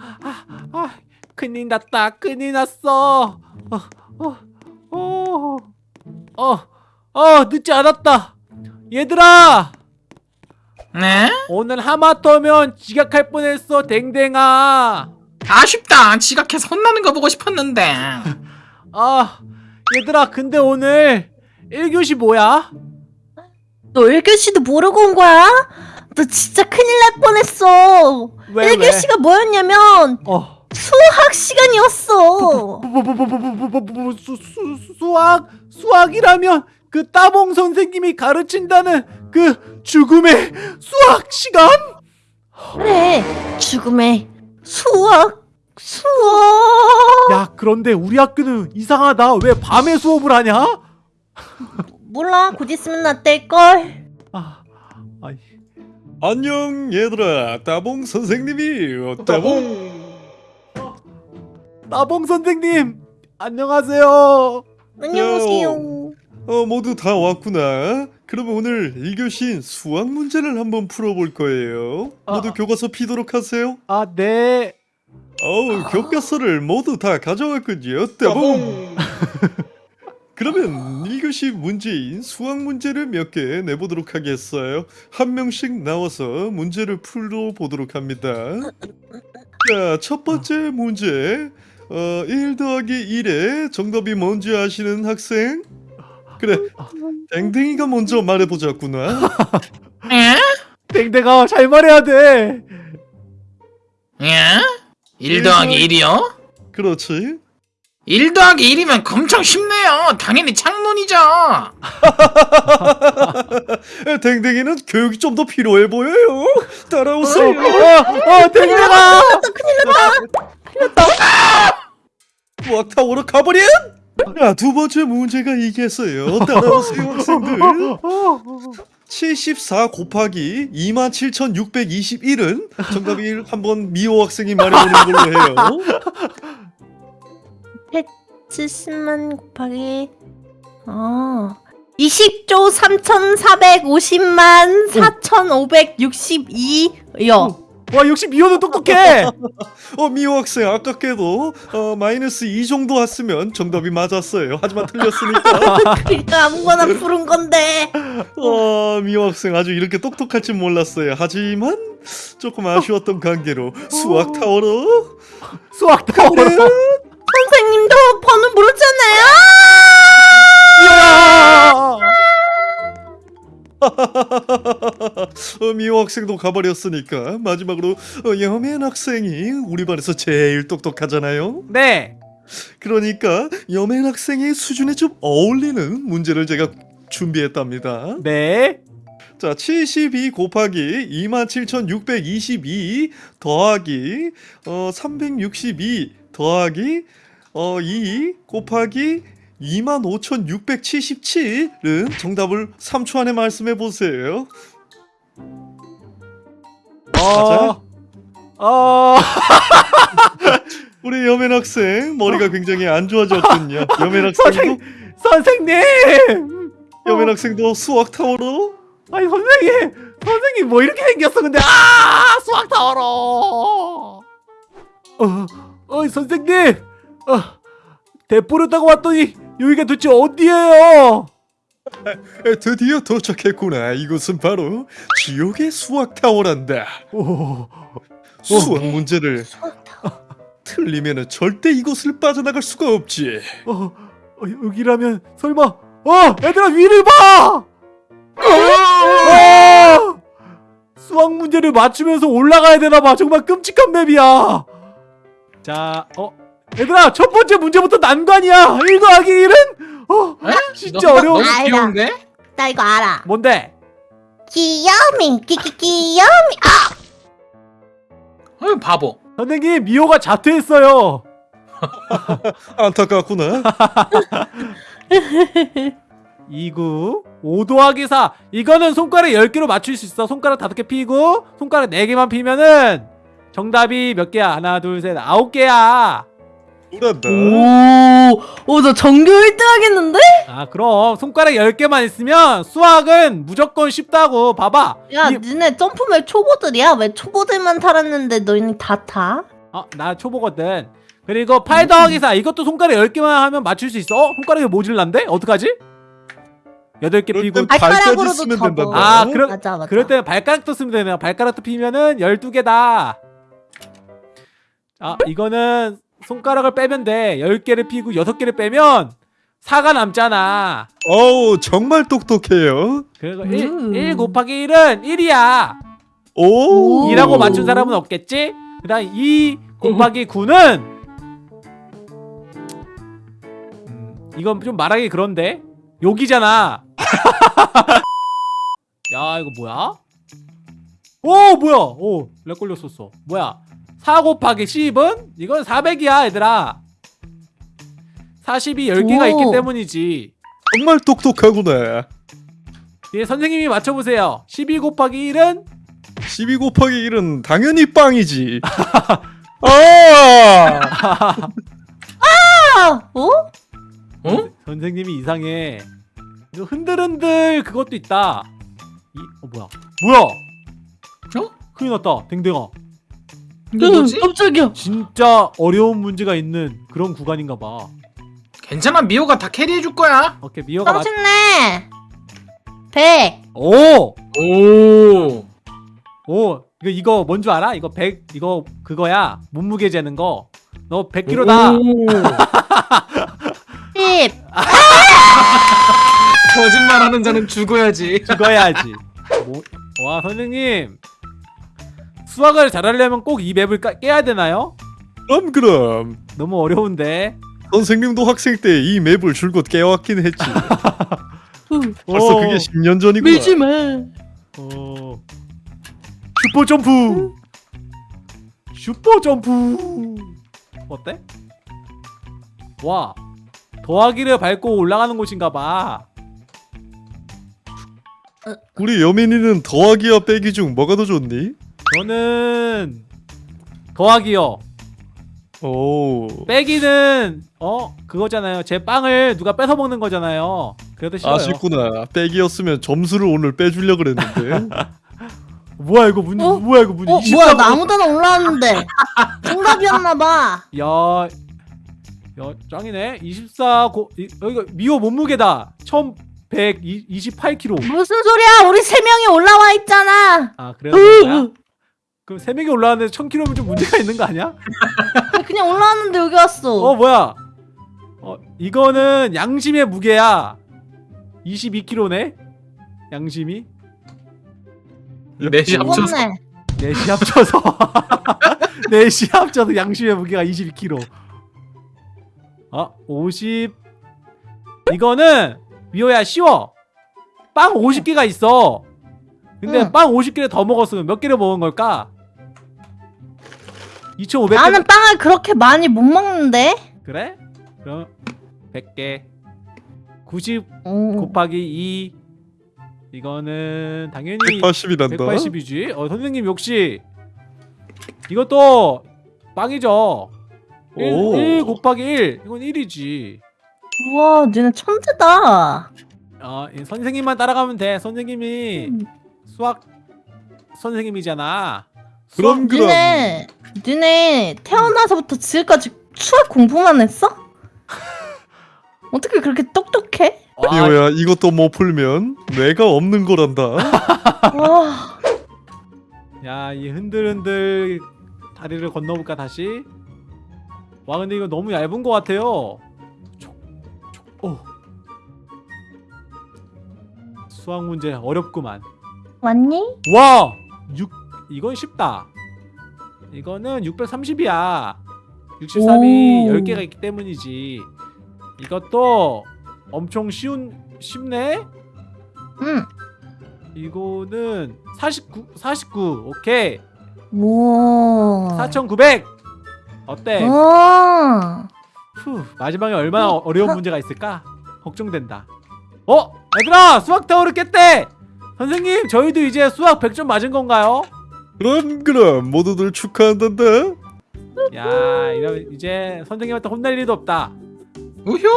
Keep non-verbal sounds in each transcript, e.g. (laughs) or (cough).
아, 아, 큰일 났다. 큰일 났어. 어, 어, 어, 어, 어, 늦지 않았다. 얘들아, 네? 오늘 하마터면 지각할 뻔했어, 댕댕아. 아쉽다. 지각해서 혼나는 거 보고 싶었는데. (laughs) 아, 얘들아, 근데 오늘 1교시 뭐야? 너 1교시도 모르고 온 거야? 너 진짜 큰일 날 뻔했어. 왜, 1교시가 뭐였냐면 어. 수학 시간이었어. 수학 수학이라면 그 따봉 선생님이 가르친다는 그 죽음의 수학 시간? 그래 죽음의 수학 수학 야 그런데 우리 학교는 이상하다 왜 밤에 수업을 하냐? 몰라 곧 있으면 나 뗄걸 아 아니 안녕 얘들아. 따봉 선생님이. 따봉. 따봉 선생님, 안녕하세요. 안녕하세요. 어 모두 다 왔구나. 그러면 오늘 1교시인 수학 문제를 한번 풀어볼 거예요. 모두 아. 교과서 피도록 하세요. 아, 네. 어우 교과서를 모두 다 가져왔군요. 따봉 (laughs) 그러면 1교시 문제인 수학 문제를 몇 개 내보도록 하겠어요 한 명씩 나와서 문제를 풀어보도록 합니다 자 첫 번째 문제 어, 1 더하기 1의 정답이 뭔지 아시는 학생? 그래 댕댕이가 먼저 말해보자꾸나 예? 댕댕아, 잘 말해야 돼. 예? 1 더하기 1이요? 그렇지 1 더하기 1이면 엄청 쉽네 요. 당연히 창문이죠. (laughs) 댕댕이는 교육이 좀 더 필요해 보여요. 따라오세요. 어, 어, 댕댕아. 수학타워로 가버려 자, 두 번째 문제가 이겠어요. 따라오세요 학생들. 74 곱하기 27,621은 정답이 한번 미호 학생이 말해보는 걸로 해요 70만 곱하기 어 20조 3,450만 4,562요. 와, 역시 미호는 똑똑해. (laughs) 어 미호 학생 아깝게도 어, 마이너스 2 정도 왔으면 정답이 맞았어요. 하지만 틀렸으니까. (laughs) 그러니까 아무거나 부른 건데. 어 미호 학생 아주 이렇게 똑똑할 줄 몰랐어요. 하지만 조금 아쉬웠던 관계로 수학 타워로. 수학 타워. 선생님도 번호 모르잖아요. (laughs) 어, 미호 학생도 가버렸으니까 마지막으로 어, 여맨 학생이 우리 반에서 제일 똑똑하잖아요. 네. 그러니까 여맨 학생의 수준에 좀 어울리는 문제를 제가 준비했답니다. 네. 자, 72 곱하기 27,622 더하기 어, 362 더하기 어, 2 곱하기 25,677은 정답을 3초 안에 말씀해 보세요. 어. 어. (laughs) 우리 여맨 학생 머리가 굉장히 안 좋아졌군요. 여맨 학생도 선생님. 여맨 학생도 수학 타워로 아니 선생님. 선생님 뭐 이렇게 생겼어 근데 아 수학 타워로. 어, 어 선생님. 어, 대포를 타고 왔더니 여기가 도대체 어디예요? 에, (laughs) 드디어 도착했구나. 이곳은 바로 지옥의 수학 타워란다. 오. 수학 문제를 틀리면 절대 이곳을 빠져나갈 수가 없지. 어, 어 여기라면 설마 어 얘들아 위를 봐. 어! 수학 문제를 맞추면서 올라가야 되나 봐. 정말 끔찍한 맵이야. 자, 어 얘들아 첫 번째 문제부터 난관이야. 1 더하기 1은 어 에? 진짜 너- 어려워. 너무 귀여운데? 나 이거 알아. 뭔데? 귀여미 끼끼 귀여미. 어, 바보. 선생님 미호가 자퇴했어요. (laughs) 안타깝구나. 2구 5 더하기 4 이거는 손가락 10개로 맞출 수 있어 손가락 5개 피고 손가락 4개만 피면은 정답이 몇 개야? 하나 둘셋 아홉 개야 오, 오, 나 전교 1등 하겠는데? 아 그럼 손가락 10개만 있으면 수학은 무조건 쉽다고 봐봐 야, 이- 니네 점프 map 초보들이야? 왜 초보들만 타랬는데 너희는 다 타? 어, 나 초보거든. 그리고 8 더하기 4 이것도 손가락 10개만 하면 맞출 수 있어. 어? 손가락이 모질란데? 어떡하지? 8개 그럴 피고 발가락으로도 쓰면. 된단다. 아, 그럼- 맞아 맞아. 그럴 때는 발가락도 쓰면 되네요. 발가락도 피면은 12개다. 아, 이거는 손가락을 빼면 돼. 10개를 피고 6개를 빼면 4가 남잖아. 어우 정말 똑똑해요. 그리고 음. 1, 1 곱하기 1은 1이야. 오. 오. 2라고 맞춘 사람은 없겠지? 그 다음 2 곱하기 9는 음, 이건 좀 말하기 그런데 욕이잖아 (laughs) 야 이거 뭐야? 오 뭐야 오 렉 걸렸었어 뭐야 4 곱하기 10은? 이건 400이야 얘들아 40이 10개가 오. 있기 때문이지 정말 똑똑하구나. 예, 선생님이 맞춰보세요 12 곱하기 1은? 12 곱하기 1은 당연히 빵이지. (laughs) 아! 아, 어? 어? 선생님이 이상해. 이거 흔들흔들 그것도 있다. 이, 어 뭐야? 뭐야? 어? 큰일 났다. 댕댕아. 이게 뭐지? 깜짝이야. 진짜 어려운 문제가 있는 그런 구간인가 봐. 괜찮아 미호가 다 캐리해줄 거야 오케이 미호가 맞. 30네. 100. 오! 오 오! 이거 이거 뭔 줄 알아? 이거 100 이거 그거야. 몸무게 재는 거. 너 100kg다. 10. (laughs) 거짓말하는 자는 죽어야지 죽어야지. 뭐, 와 선생님. 수학을 잘하려면 꼭 이 맵을 까, 깨야 되나요? 그럼 그럼. 너무 어려운데. 선생님도 학생 때 이 맵을 줄곧 깨왔긴 했지. (laughs) 벌써 오. 그게 10년 전이구나. 밀지 마. 어. 슈퍼 점프. 슈퍼 점프. 어때? 와. 더하기를 밟고 올라가는 곳인가 봐. 우리 여민이는 더하기와 빼기 중 뭐가 더 좋니? 저는 더하기요. 오. 빼기는 어 그거잖아요. 제 빵을 누가 뺏어 먹는 거잖아요. 그래도 싫어요. 아쉽구나. 빼기였으면 점수를 오늘 빼주려 그랬는데. (laughs) 뭐야 이거 문 어? 뭐야 이거 문 어, 24 뭐야, 나 아무데나 올라왔는데. (laughs) 정답이었나봐. 야, 야 짱이네. 24 고, 이, 여기가 미호 몸무게다. 1128kg. 무슨 소리야? 우리 세 명이 올라와 있잖아. 아 그래요? 그런가요? 그럼 세 명이 올라왔는데 1000kg면 좀 문제가 있는 거 아니야? 그냥 올라왔는데 여기 왔어. 어 뭐야? 어 이거는 양심의 무게야. 22kg네. 양심이 넷이 합쳐서 무겁네. 넷이 합쳐서 (laughs) 넷이 합쳐서 양심의 무게가 22kg. 아, 50 이거는 미호야 쉬워. 빵 50개가 있어. 근데 응. 빵 50개를 더 먹었으면 몇 개를 먹은 걸까? 2,500개. 나는 빵을 그렇게 많이 못 먹는데. 그래? 그럼 100개. 90 오. 곱하기 2 이거는 당연히 180이란다. 180이지. 어 선생님 역시 이것도 빵이죠. 1, 오. 1 곱하기 1 이건 1이지. 우와, 니네 천재다. 어, 이 선생님만 따라가면 돼. 선생님이 음. 수학 선생님이잖아. 그럼 그럼. 니네, 니네 태어나서부터 지금까지 수학 공부만 했어? (laughs) 어떻게 그렇게 똑똑해? 와, 미호야 이것도 못 풀면 뇌가 없는 거란다. (laughs) 와, 야, 이 흔들흔들 다리를 건너볼까 다시? 와, 근데 이거 너무 얇은 것 같아요. 촉, 촉, 오. 수학 문제 어렵구만. 왔니? 와! 6 이건 쉽다. 이거는 630이야. 63이 오. 10개가 있기 때문이지. 이것도 엄청 쉬운 쉽네. 응. 이거는 49 49. 오케이. 우와. 4900. 어때? 우와. 후, 마지막에 얼마나 어- 어려운 문제가 있을까? 걱정된다. 어? 얘들아! 수학 타워를 깼대! 선생님, 저희도 이제 수학 100점 맞은 건가요? 그럼 그럼 모두들 축하한단다. 야, 이러면 이제 선생님한테 혼날 일도 없다. 우효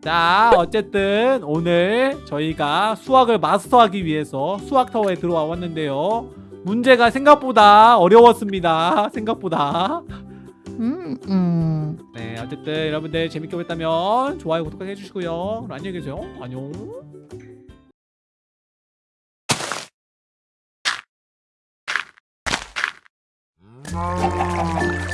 자, 어쨌든 오늘 저희가 수학을 마스터하기 위해서 수학 타워에 들어와 왔는데요. 문제가 생각보다 어려웠습니다. 생각보다. 음, 음. 네, 어쨌든 여러분들 재밌게 보셨다면 좋아요, 구독하기 해주시고요. 그럼 안녕히 계세요. 안녕. Oh.